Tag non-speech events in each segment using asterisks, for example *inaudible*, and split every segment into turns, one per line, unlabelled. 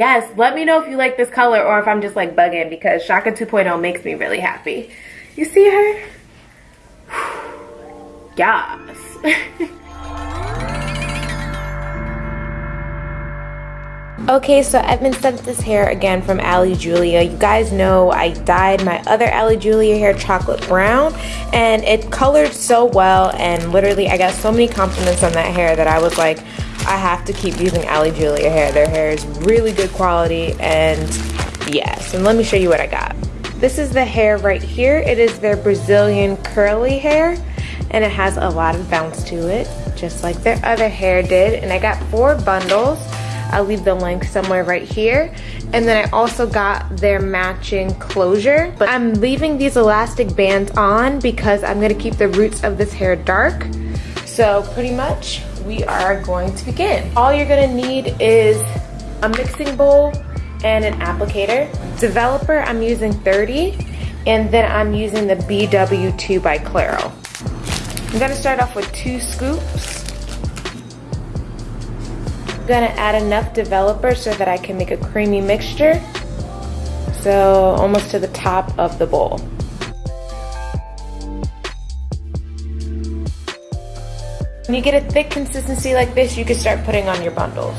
Yes, let me know if you like this color or if I'm just like bugging because Chaka 2.0 makes me really happy. You see her? *sighs* yes. *laughs* Okay, so I've been sent this hair again from Ali Julia. You guys know I dyed my other Ali Julia hair chocolate brown and it colored so well and literally I got so many compliments on that hair that I was like, I have to keep using Ali Julia hair. Their hair is really good quality and yes, and let me show you what I got. This is the hair right here. It is their Brazilian curly hair and it has a lot of bounce to it, just like their other hair did. And I got four bundles. I'll leave the link somewhere right here. And then I also got their matching closure. But I'm leaving these elastic bands on because I'm gonna keep the roots of this hair dark. So pretty much we are going to begin. All you're gonna need is a mixing bowl and an applicator. Developer, I'm using 30, and then I'm using the BW2 by Clairol. I'm gonna start off with two scoops I'm gonna add enough developer so that I can make a creamy mixture. So almost to the top of the bowl. When you get a thick consistency like this, you can start putting on your bundles.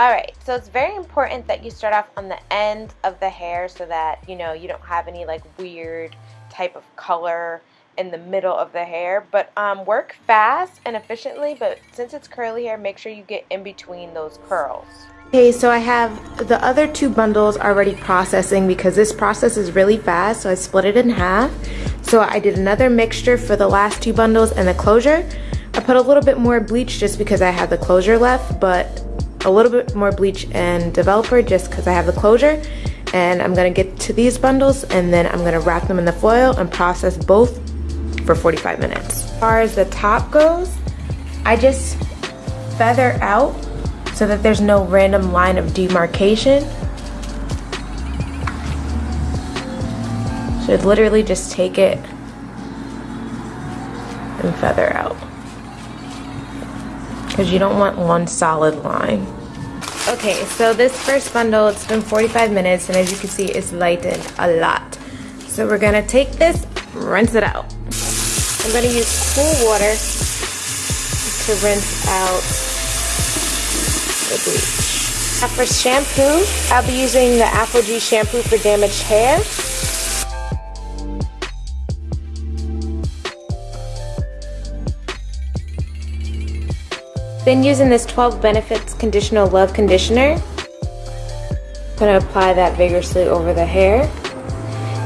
Alright, so it's very important that you start off on the end of the hair so that, you know, you don't have any like weird type of color in the middle of the hair. But um, work fast and efficiently but since it's curly hair make sure you get in between those curls. Okay so I have the other two bundles already processing because this process is really fast so I split it in half. So I did another mixture for the last two bundles and the closure I put a little bit more bleach just because I have the closure left but a little bit more bleach and developer just because I have the closure and I'm gonna get to these bundles and then I'm gonna wrap them in the foil and process both for 45 minutes. As far as the top goes, I just feather out so that there's no random line of demarcation. So literally just take it and feather out. Because you don't want one solid line. Okay, so this first bundle, it's been 45 minutes and as you can see, it's lightened a lot. So we're gonna take this, rinse it out. I'm to use cool water to rinse out the bleach. Now for shampoo, I'll be using the ApHogee shampoo for damaged hair. Then using this 12 Benefits Conditional Love Conditioner. I'm going to apply that vigorously over the hair.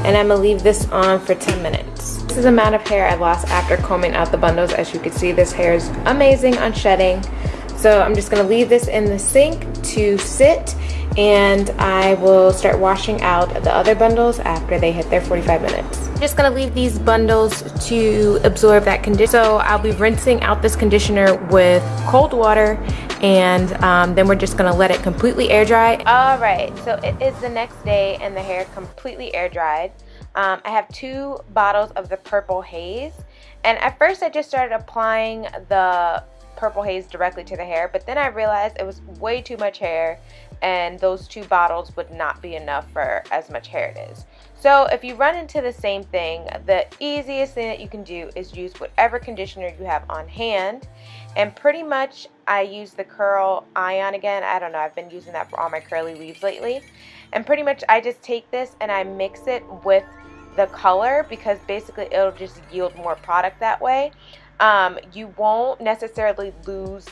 And I'm going to leave this on for 10 minutes. This is the amount of hair I lost after combing out the bundles. As you can see, this hair is amazing on shedding. So I'm just gonna leave this in the sink to sit and I will start washing out the other bundles after they hit their 45 minutes. Just gonna leave these bundles to absorb that conditioner. So I'll be rinsing out this conditioner with cold water and um, then we're just gonna let it completely air dry. All right, so it is the next day and the hair completely air dried. Um, I have two bottles of the Purple Haze. And at first I just started applying the Purple Haze directly to the hair. But then I realized it was way too much hair. And those two bottles would not be enough for as much hair it is. So if you run into the same thing, the easiest thing that you can do is use whatever conditioner you have on hand. And pretty much I use the Curl Ion again. I don't know, I've been using that for all my curly weaves lately. And pretty much I just take this and I mix it with the color because basically it'll just yield more product that way. Um, you won't necessarily lose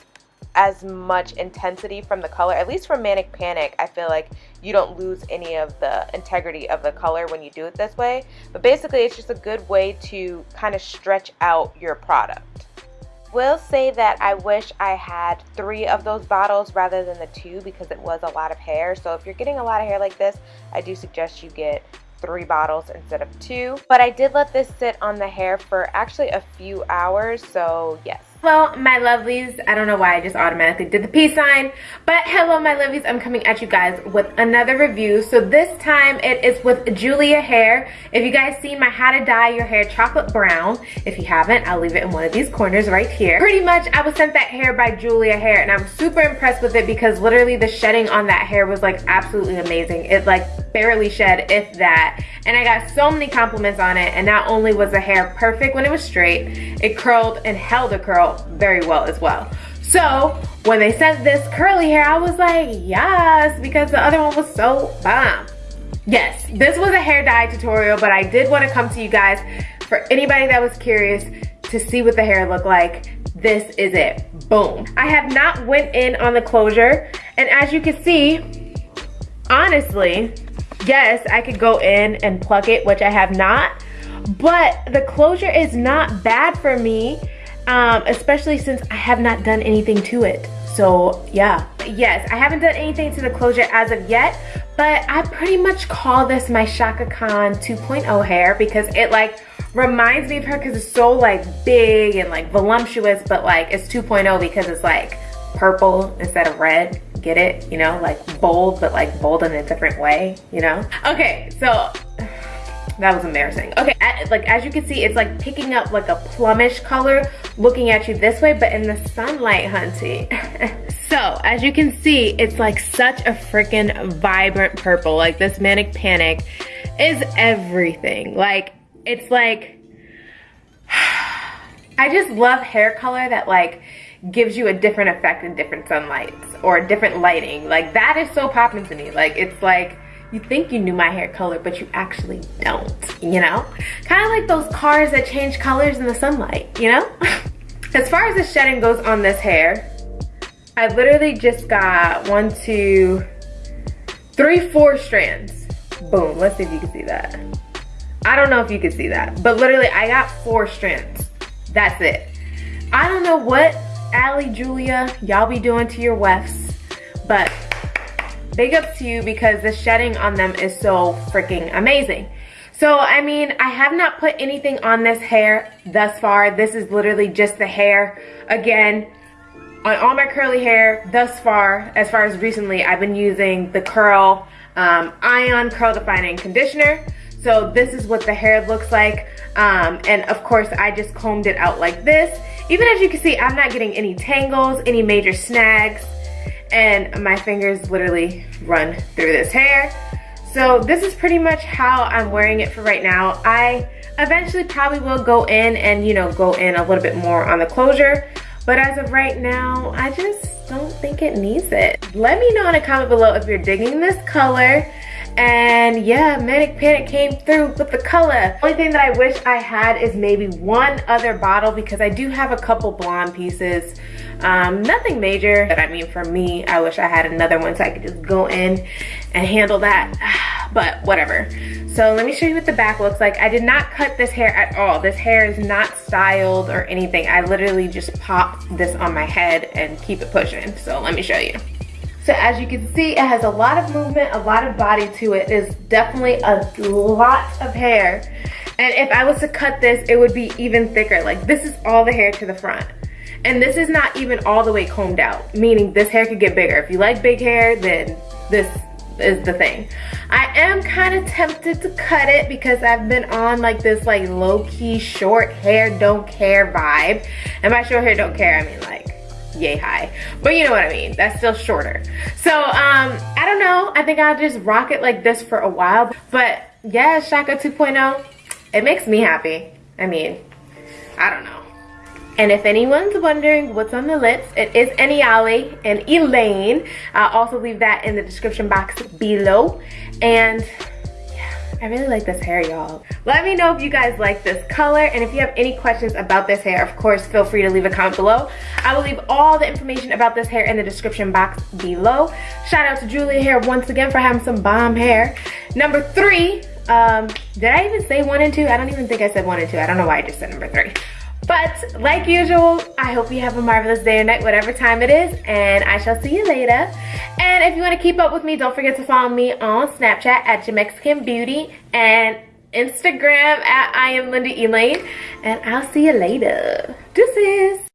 as much intensity from the color. At least for Manic Panic, I feel like you don't lose any of the integrity of the color when you do it this way. But basically, it's just a good way to kind of stretch out your product. Will say that I wish I had three of those bottles rather than the two because it was a lot of hair. So if you're getting a lot of hair like this, I do suggest you get three bottles instead of two. But I did let this sit on the hair for actually a few hours, so yes. Hello, my lovelies. I don't know why I just automatically did the peace sign, but hello, my lovelies. I'm coming at you guys with another review. So this time it is with Julia Hair. If you guys seen my how to dye your hair chocolate brown, if you haven't, I'll leave it in one of these corners right here. Pretty much, I was sent that hair by Julia Hair, and I'm super impressed with it because literally the shedding on that hair was like absolutely amazing. It like barely shed, if that. And I got so many compliments on it, and not only was the hair perfect when it was straight, it curled and held a curl very well as well. So when they sent this curly hair, I was like, yes, because the other one was so bomb. Yes, this was a hair dye tutorial, but I did want to come to you guys for anybody that was curious to see what the hair looked like. This is it, boom. I have not went in on the closure, and as you can see, honestly, yes, I could go in and pluck it, which I have not, but the closure is not bad for me um, especially since I have not done anything to it. So yeah, yes, I haven't done anything to the closure as of yet, but I pretty much call this my Chaka Khan 2.0 hair because it like reminds me of her because it's so like big and like voluptuous, but like it's 2.0 because it's like purple instead of red get it you know like bold but like bold in a different way you know okay so *sighs* that was embarrassing. Okay, like as you can see, it's like picking up like a plumish color looking at you this way, but in the sunlight, hunty. *laughs* so as you can see, it's like such a freaking vibrant purple. Like this Manic Panic is everything. Like it's like, *sighs* I just love hair color that like gives you a different effect in different sunlights or different lighting. Like that is so popping to me. Like it's like, you think you knew my hair color, but you actually don't, you know? Kind of like those cars that change colors in the sunlight, you know? *laughs* as far as the shedding goes on this hair, I literally just got one, two, three, four strands. Boom, let's see if you can see that. I don't know if you can see that, but literally I got four strands. That's it. I don't know what Ali Julia y'all be doing to your wefts, but big ups to you because the shedding on them is so freaking amazing. So, I mean, I have not put anything on this hair thus far. This is literally just the hair. Again, on all my curly hair thus far, as far as recently, I've been using the Curl um, Ion Curl Defining Conditioner. So this is what the hair looks like. Um, and of course, I just combed it out like this. Even as you can see, I'm not getting any tangles, any major snags and my fingers literally run through this hair. So this is pretty much how I'm wearing it for right now. I eventually probably will go in and, you know, go in a little bit more on the closure. But as of right now, I just don't think it needs it. Let me know in a comment below if you're digging this color. And yeah, Manic Panic came through with the color. Only thing that I wish I had is maybe one other bottle because I do have a couple blonde pieces. Um, nothing major, but I mean for me, I wish I had another one so I could just go in and handle that, *sighs* but whatever. So let me show you what the back looks like. I did not cut this hair at all. This hair is not styled or anything. I literally just pop this on my head and keep it pushing. So let me show you. So as you can see, it has a lot of movement, a lot of body to it. It's definitely a lot of hair. And if I was to cut this, it would be even thicker. Like this is all the hair to the front. And this is not even all the way combed out, meaning this hair could get bigger. If you like big hair, then this is the thing. I am kind of tempted to cut it because I've been on like this like low-key short hair don't care vibe. And by short hair don't care, I mean like yay high. But you know what I mean, that's still shorter. So um, I don't know, I think I'll just rock it like this for a while. But yeah, Chaka 2.0, it makes me happy. I mean, I don't know. And if anyone's wondering what's on the lips, it is Aniale and Elaine. I'll also leave that in the description box below. And I really like this hair, y'all. Let me know if you guys like this color and if you have any questions about this hair, of course, feel free to leave a comment below. I will leave all the information about this hair in the description box below. Shout out to Julia Hair once again for having some bomb hair. Number three, um, did I even say one and two? I don't even think I said one and two. I don't know why I just said number three. But like usual, I hope you have a marvelous day or night, whatever time it is, and I shall see you later. And if you want to keep up with me, don't forget to follow me on Snapchat at Jamexican Beauty and Instagram at I am Linda Elaine. And I'll see you later. Deuces.